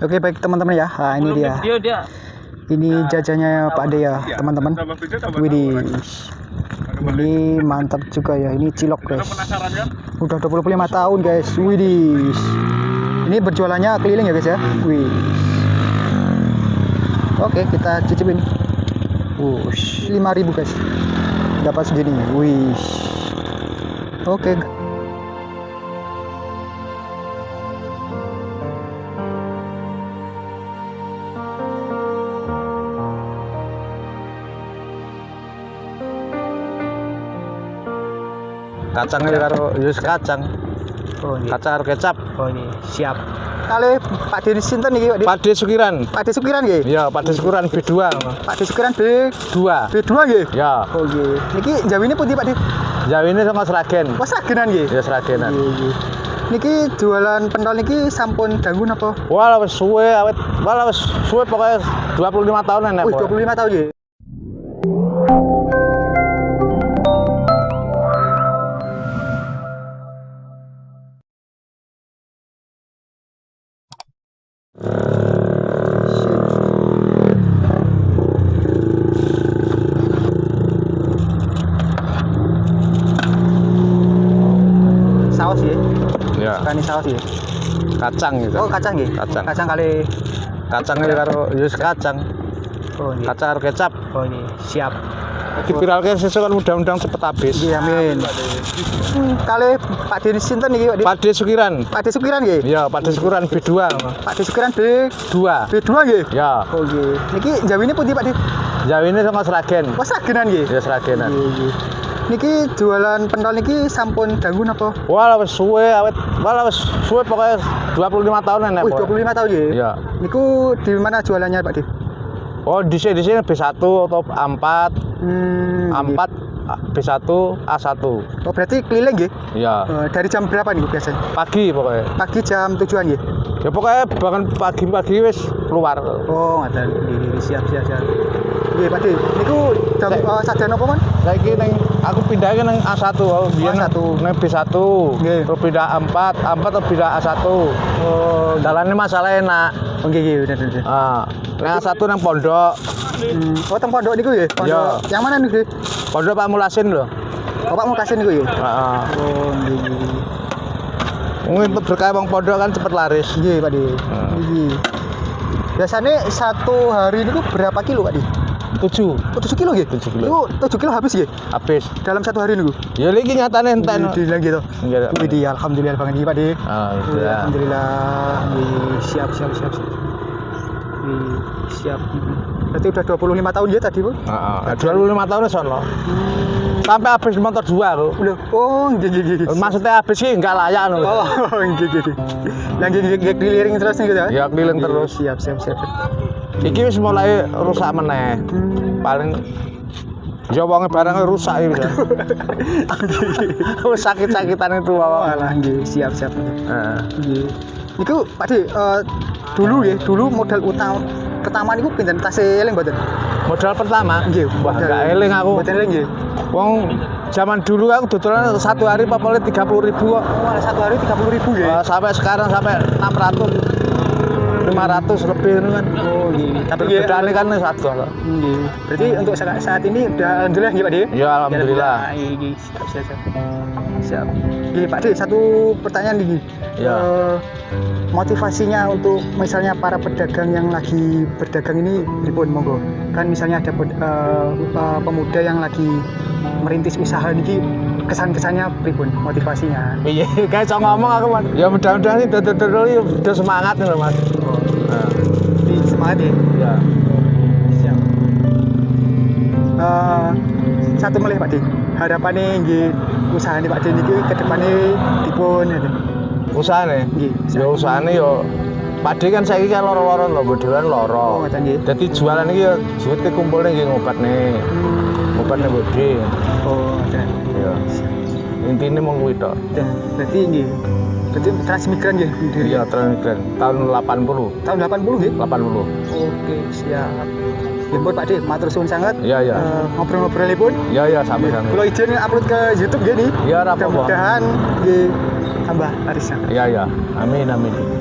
Oke baik teman-teman ya, nah, ini dia. Dia dia Ini jajannya Pak De ya teman-teman. Widih, ini mantap juga ya. Ini cilok guys. kan? Udah 25 tahun guys. Widih. Ini berjualannya keliling ya guys ya. Wih. Oke kita cicipin. Wush, 5000 guys. Dapat segini. Wih. Oke. Kacangnya karo yus kacang Oh ini. kacang karo kecap Oh ini siap. Kali Pak De sinten iki Pak? Pade Sukiran Pak De Sukiran ya Pade Sukiran B2 Pak De Sukiran B dua B2 nggih. ya Oh nggih. Niki jawine pundi Pak De? Jawa ini sama Seragen Wes agenan nggih. ya Seragenan Nggih, nggih. Niki jualan pentol niki sampun dangu napa? wala wis suwe awet wala wis suwe pokoknya 25 tahun enak Wih, pokoknya. 25 tahun nggih. Ya saus ya. kacang gitu Oh kacang nggih. Kacang. Kacang kali. kacangnya karo yus kacang Oh nggih. kacang karo kecap Oh ini siap. dipiralke sesuk kan mudah-mudahan cepet habis Nggih amin. Hmm, Kali Pak De sinten niki Pak? Pade Sukiran Pak De Sukiran nggih. ya Pade Sukiran B2 Pak De Sukiran B dua B2 nggih. ya Oh nggih. Niki jawine pundi Pak De? Jawa ini sama Seragen Wes agenan nggih. ya Seragenan Nggih, nggih. Niki jualan pentol niki sampun dangu napa? wala wis suwe awet wala wis suwe pokoknya 25 tahun Wih, pokoknya. 25 tahun ya Niku di mana jualannya Pak De? Oh, di sini di sini B1 atau A4, Hmm. A4, B1, A1. Oh, berarti keliling. Ya, Eh, dari jam berapa nih biasanya? pagi pokoknya. Pagi jam tujuan nggih. Ya pokoknya bahkan pagi-pagi wis keluar. Oh, nggih, siap siap siap. Pak De. Niku jam uh, sajian apa, Man? Saiki neng aku pindahin neng A1. Oh, biyen A1. neng B1. Nggih. Terus pindah A4, A4 terus pindah A1. Oh, Jalannya masalah enak. oh, nggih, nggih, bener bener. Ah, neng A1 neng pondok. Hmm. Oh, teng pondok niku ya? Pondok. Iya. Yang mana niku? Pondok Pak Mulasin loh. Bapak mau kasih niku ya? Heeh. Oh, nggih, berkah bang pondok kan cepet laris. Nggih, Pak. Hmm. Nggih. Biasanya satu hari niku berapa kilo, Pak De? 7 Oh, 7 kilo nggih? 7 kilo. Niku 7 kilo habis nggih? habis. Dalam satu hari niku? Ya lagi nyatane enten. Di lagi gitu. Iya. Widih, alhamdulillah banget nih, Pak De. Alhamdulillah. Alhamdulillah. Siap siap siap. siap. Siap. Berarti udah 25 tahun ya tadi, Bu? Heeh. 25 tahun sono. Sampai habis motor dua. Udah. Oh, nggih nggih nggih. Maksudnya habis sih enggak layak lho. Oh, nggih nggih. nggih. Lagi nggih keliling terus nih gitu ya? Ya, keliling terus. Siap siap siap. Iki wis mulai rusak meneh. Paling Ya wonge barangnya rusak iki. Wis sakit-sakitan itu wae. alah nggih, siap siap. Heeh. Nggih. Niku Pak De, eh, dulu ya, dulu modal utama pertama niku pinten tas eling mboten? Modal pertama. Nggih, Wah, enggak eling aku. Mboten eling nggih. Wong zaman dulu aku dodolan satu hari papole 30 ribu kok. Oh, satu hari 30 ribu ya? Sampai sekarang sampai 600 500 lebih itu kan. Oh, nggih. Tapi ya, Bedane kan satu. Nggih. Berarti untuk saat, saat ini udah alhamdulillah nggih Pak De? Ya alhamdulillah. Nggih, siap siap siap. Siap. Gini Pak De, satu pertanyaan nih. Ya. Eh, motivasinya untuk misalnya para pedagang yang lagi berdagang ini pripun monggo. Kan misalnya ada eh, pemuda yang lagi merintis usaha ini kesan-kesannya pripun motivasinya. Iya, kayak ngomong aku mas. Ya mudah-mudahan dodol-dodol ini udah semangat nih mas. Nah, Di semangat ya. ya. Siap. Eh, satu melih Pak De. Harapannya nggih usaha Pak De niki ke depannya dipun ya. Usaha nih. Nggih. Ya usaha nih yo. Padi kan saya kan loro-loro loh, bodohan Oh, loro. Jadi jualan ini ya duitnya kumpulnya nggih ngobat nih, Hmm. ngobat nih bodi. Oh, dan Ya. Intinya mau kuwi tok. dan Berarti transmigran nggih dari Iya, transmigran tahun 80, tahun 80 nggih. 80. Oke, siap. Ya pun Pak De, matur suwun sangat. Iya, iya. Eh, ngobrol-ngobrolnya pun. Iya, iya, sampai-sampai. Kalau izin upload ke YouTube gini. Iya, apa-apa. Mudah-mudahan nggih tambah larisnya. Iya, iya. Amin, amin.